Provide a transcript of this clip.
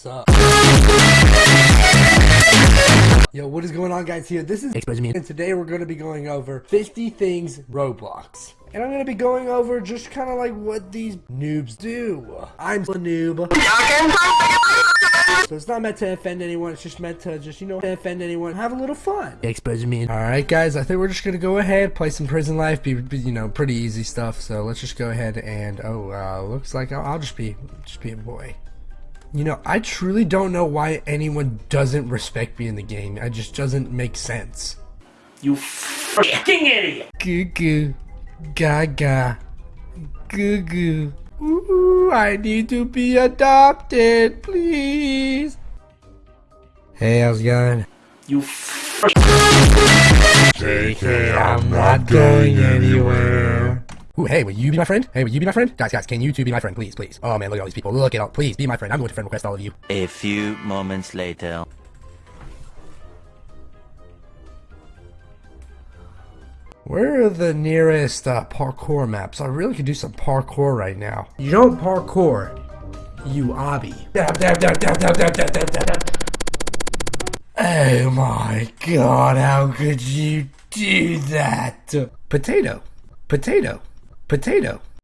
Sup? Yo, what is going on guys here? This is Expose me. and today we're going to be going over 50 things Roblox. And I'm going to be going over just kind of like what these noobs do. I'm a noob. So it's not meant to offend anyone, it's just meant to just, you know, offend anyone, have a little fun. Expose me. Alright guys, I think we're just gonna go ahead, play some prison life, be, be you know, pretty easy stuff, so let's just go ahead and, oh, uh, looks like I'll, I'll just be, just be a boy. You know, I truly don't know why anyone doesn't respect me in the game, it just doesn't make sense. You freaking idiot! Goo goo, gaga, goo goo. Ooh, I need to be adopted, please. Hey, how's it going? You freaking JK, I'm not going anywhere. Ooh, hey, will you be my friend? Hey, will you be my friend? Guys, guys, can you two be my friend, please, please? Oh man, look at all these people. Look at all. Please be my friend. I'm going to friend request all of you. A few moments later. Where are the nearest uh, parkour maps? I really could do some parkour right now. You don't parkour, you obby. Oh my god, how could you do that? Potato, potato, potato.